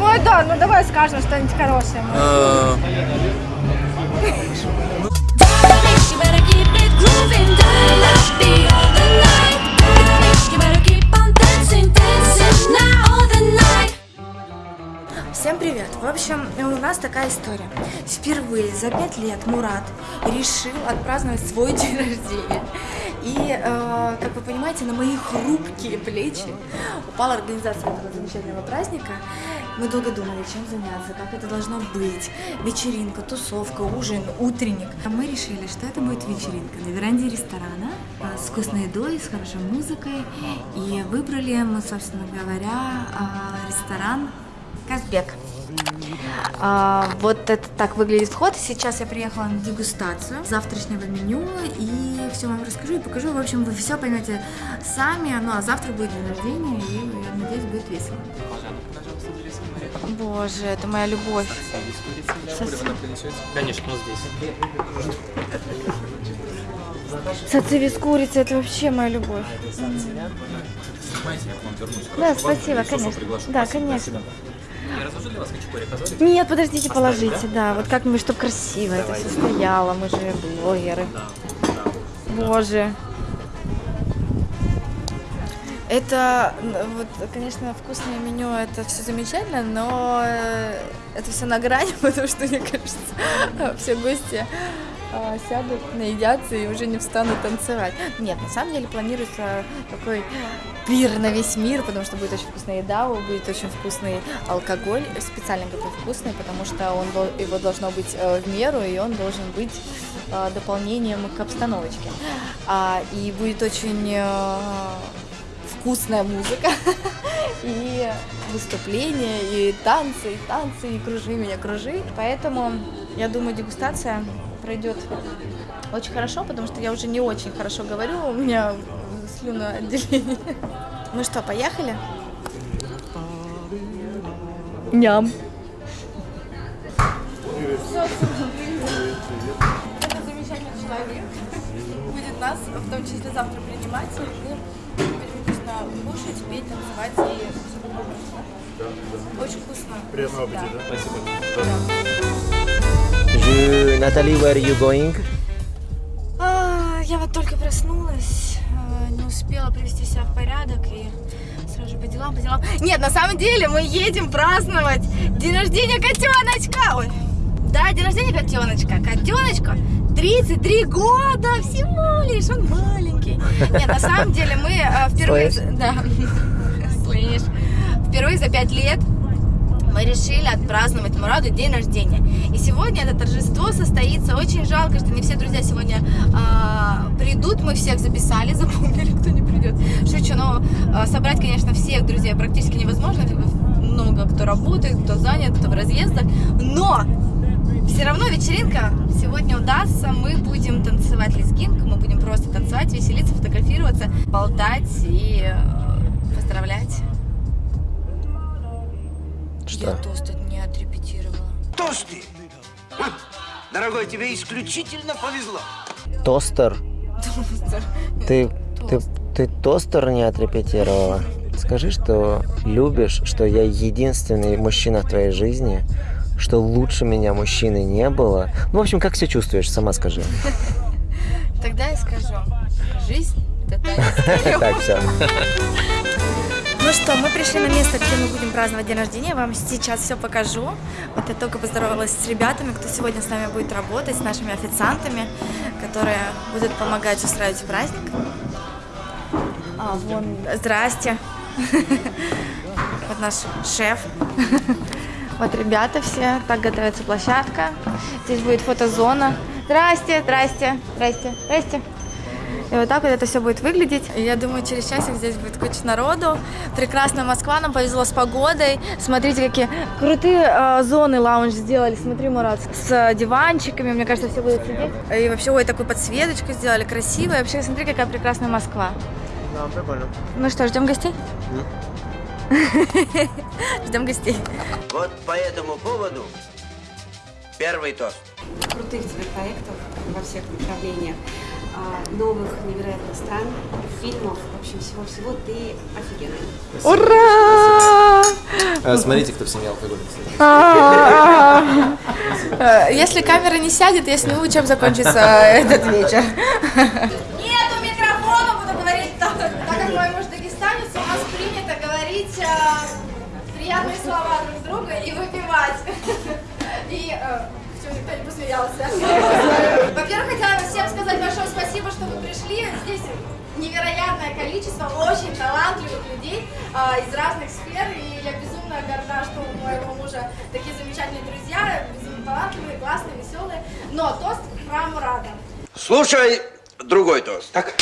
Ой, да, ну давай скажем что-нибудь хорошее. Привет! В общем, у нас такая история. Впервые за пять лет Мурат решил отпраздновать свой день рождения. И, э, как вы понимаете, на мои хрупкие плечи упала организация этого замечательного праздника. Мы долго думали, чем заняться, как это должно быть. Вечеринка, тусовка, ужин, утренник. А мы решили, что это будет вечеринка на веранде ресторана э, с вкусной едой, с хорошей музыкой. И выбрали мы, собственно говоря, э, ресторан Казбек. А, вот это так выглядит вход. Сейчас я приехала на дегустацию завтрашнего меню и все вам расскажу и покажу. В общем, вы все поймете сами. Ну а завтра будет день рождения и я надеюсь будет весело. Боже, это моя любовь. Конечно, здесь. Сациви с курицей, это вообще моя любовь. Снимайте, я к вам вернусь. Да, спасибо, конечно. Да, конечно. Спасибо. Я разложу для вас хачапури, позволите? Нет, подождите, Оставить, положите, да? Вот как мы, чтобы красиво это все стояло, мы же блогеры. Да, да. Боже. Это, м, вот, конечно, вкусное меню, это все замечательно, но это все на грани, потому что, мне кажется, все гости а, сядут, наедятся и уже не встанут танцевать. Нет, на самом деле планируется такой пир на весь мир, потому что будет очень вкусная еда, будет очень вкусный алкоголь, специально говорю вкусный, потому что он, его должно быть э, в меру, и он должен быть э, дополнением к обстановочке. А, и будет очень э, вкусная музыка, и выступления, и танцы, и танцы, и кружи меня, кружи. Поэтому, я думаю, дегустация пройдет очень хорошо, потому что я уже не очень хорошо говорю, у меня слюноотделение. Ну что, поехали? Ням. Это замечательный человек. Будет нас, в том числе завтра принимать. Кушать, петь, танцевать и все такое. Очень вкусно. Приятного Да. аппетита. Je... Натали, where are you going? А, Я вот только проснулась, а, не успела привести себя в порядок и сразу же по делам, по делам. Нет, на самом деле мы едем праздновать день рождения котеночка. Ой. Да, день рождения котеночка. Котеночка 33 года всего лишь, он маленький. Нет, на самом деле мы а, впервые... Слышь? Да, слышь. Впервые за 5 лет мы решили отпраздновать Мураду день рождения. И сегодня это торжество состоится. Очень жалко, что не все друзья сегодня а, придут. Мы всех записали, запомнили, кто не придет. Шучу, но а, собрать, конечно, всех друзей практически невозможно. Много кто работает, кто занят, кто в разъездах. Но все равно вечеринка сегодня удастся. Мы будем танцевать лезгинку, мы будем просто танцевать, веселиться, фотографироваться, болтать и э, поздравлять. Что? Я тост не отрепетировала. Тосты! Ха! Дорогой, тебе исключительно повезло. Тостер? Ты, ты, ты тостер не отрепетировала? Скажи, что любишь, что я единственный мужчина в твоей жизни, что лучше меня мужчины не было. Ну, в общем, как себя чувствуешь, сама скажи. Тогда я скажу. Жизнь – это. Так, все. Ну что, мы пришли на место, где мы будем праздновать день рождения. Я вам сейчас все покажу. Вот я только поздоровалась с ребятами, кто сегодня с нами будет работать, с нашими официантами, которые будут помогать устраивать праздник. А, вон, здрасте. Вот наш шеф. Вот ребята все. Так готовится площадка. Здесь будет фотозона. Здрасте, здрасте, здрасте, здрасте. И вот так вот это все будет выглядеть. Я думаю, через часик здесь будет куча народу. Прекрасная Москва, нам повезло с погодой. Смотрите, какие крутые э, зоны лаунж сделали. Смотри, Мурат, с э, диванчиками. Мне кажется, все будут сидеть. И вообще, ой, такую подсветочку сделали, красиво. И вообще, смотри, какая прекрасная Москва. Да, прикольно. Ну что, ждем гостей? Ждем гостей. Вот по этому поводу Первый тост. крутых тебе проектов во всех направлениях, а, новых невероятных стран, фильмов, в общем, всего-всего. Ты офигенный. Ура! Э, Смотрите, кто в семье алкоголик. Э, Если камера не сядет, я сниму, чем закончится этот вечер. И выпивать. И э, почему никто не посмеялся. Во-первых, хотела всем сказать большое спасибо, что вы пришли. Здесь невероятное количество очень талантливых людей а, из разных сфер, и я безумно горда, что у моего мужа такие замечательные друзья, безумно талантливые, классные, веселые. Но тост про Мурада. Слушай другой тост. Так.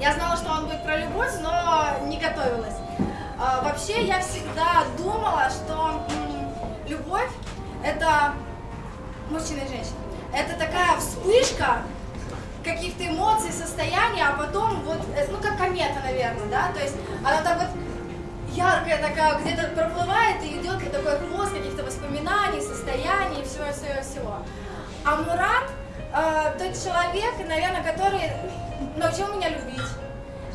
Я знала, что он будет про любовь, но не готовилась. А, вообще, я всегда думала, что м, любовь это мужчина и женщина. Это такая вспышка каких-то эмоций, состояний, а потом вот, э, ну как комета, наверное, да, то есть она так вот яркая такая, где-то проплывает и идет вот такой хвост каких-то воспоминаний, состояний, всего-всего-всего. А Мурат э, тот человек, наверное, который научил меня любить.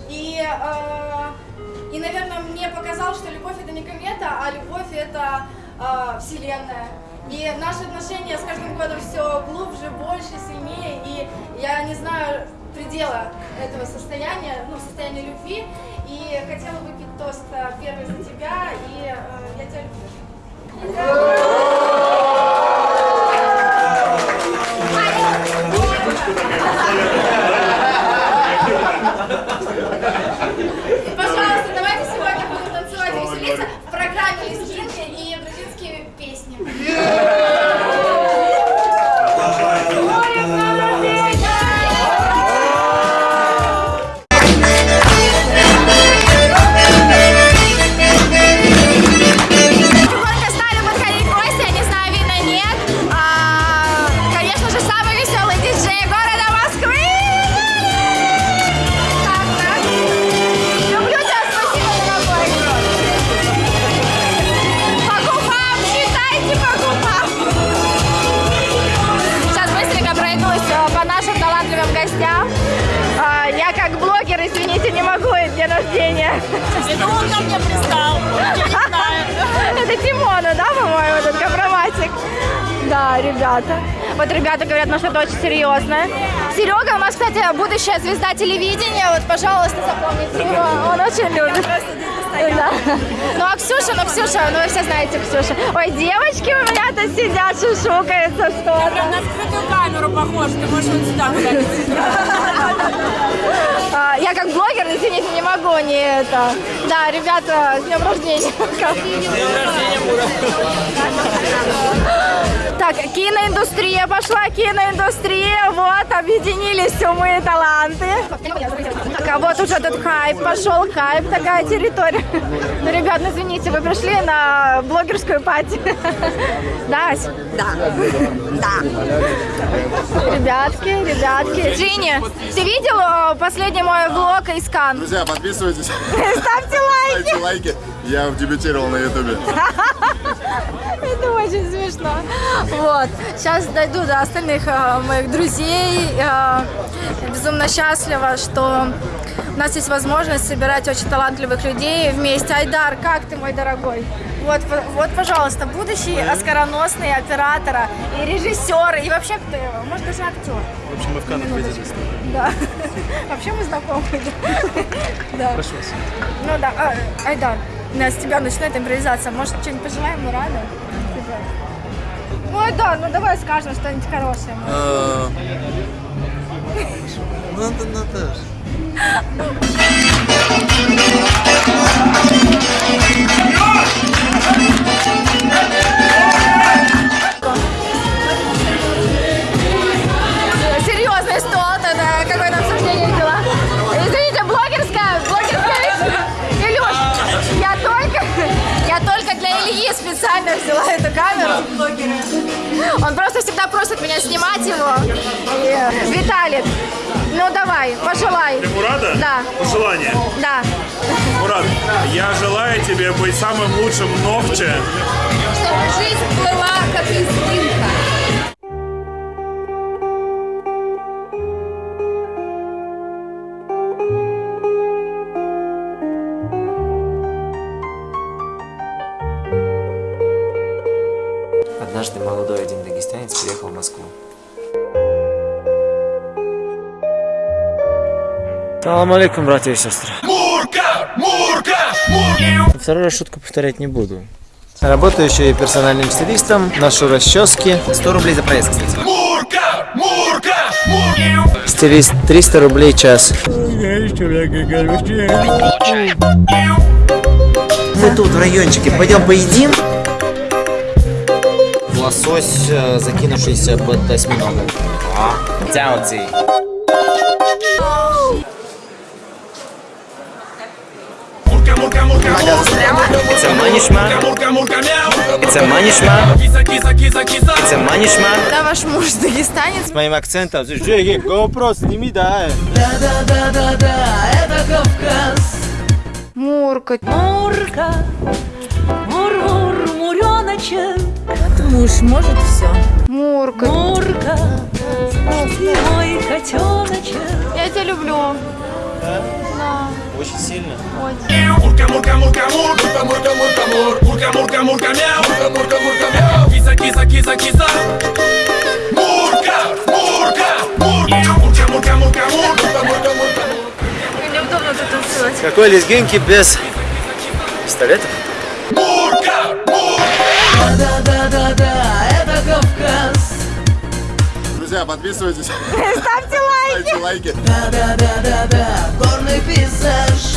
И, э, и, наверное, мне показал, что любовь это не комета, а любовь это э, вселенная. И наши отношения с каждым годом все глубже, больше, сильнее. И я не знаю предела этого состояния, ну, состояния любви. И хотела выпить тост э, первый за тебя, и э, я тебя люблю. Да, ребята. Вот ребята говорят, ну что-то очень серьезное. Серега у нас, кстати, будущая звезда телевидения. Вот, пожалуйста, запомните его. Он очень любит. Да. Ну а Ксюша, ну Ксюша, ну вы все знаете Ксюша. Ой, девочки у меня тут сидят, шушукаются что-то. Прям на скрытую камеру похож. Ты можешь вот сюда куда-нибудь. А, Я как блогер, извините, не могу не это. Да, ребята, с днем рождения. Так, киноиндустрия пошла, киноиндустрия, вот, объединились умы и таланты. Так, а вот уже тут хайп пошел, хайп, такая территория. Ну, ребят, ну извините, вы пришли на блогерскую пати. Да, Ась? Да. Да. Ребятки, ребятки. Джинни, ты видел последний мой влог из Кан? Друзья, подписывайтесь, Ставьте лайки. ставьте лайки. Я дебютировал на ютубе. Это очень смешно. Вот. Сейчас дойду до остальных э, моих друзей. Э, безумно счастлива, что у нас есть возможность собирать очень талантливых людей вместе. Айдар, как ты, мой дорогой? Вот, вот, пожалуйста, будущий оскароносный оператора и режиссер, и вообще кто его? Может, даже актер. В общем, мы в Каннах виделись. Да. Вообще мы знакомы. Да. Прошу вас. Ну да, а, Айдар, у нас с тебя начинает импровизация. Может, что-нибудь пожелаем Мураду? Типа. Ну, Айдар, ну давай скажем что-нибудь хорошее. Ну, ну, Специально взяла эту камеру. Он просто всегда просит меня снимать его. И, Виталик, ну давай, пожелай. Ты Мурада? Да. Пожелание? Да. Мурат, я желаю тебе быть самым лучшим ногче. Чтобы жизнь была как изгинка. Однажды молодой один дагестянец приехал в Москву. Салам алейкум, братья и сестры. Мурка! Мурка! Мурка! Второй раз шутку повторять не буду. Работаю еще и персональным стилистом, ношу расчески. 100 рублей за проезд, кстати. Стилист 300 рублей час. Мы тут в райончике, пойдем поедим? Лосось, э, закинувшийся под осьминога. А, It's a manishma. It's a manishma. It's a manishma. Да, ваш муж дагестанец. С моим акцентом. Жеги, вопрос, сними, да. Мурка. Мурка, мур-мур, муреночек, Муж может все. Мурка. Мурка, мой котеночек. Я тебя люблю. Очень сильно. Какой лезгинки без пистолетов? Друзья, подписывайтесь. Ставьте лайки. Ставьте лайки. Да-да-да-да-да, горный пейзаж.